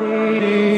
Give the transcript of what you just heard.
fading.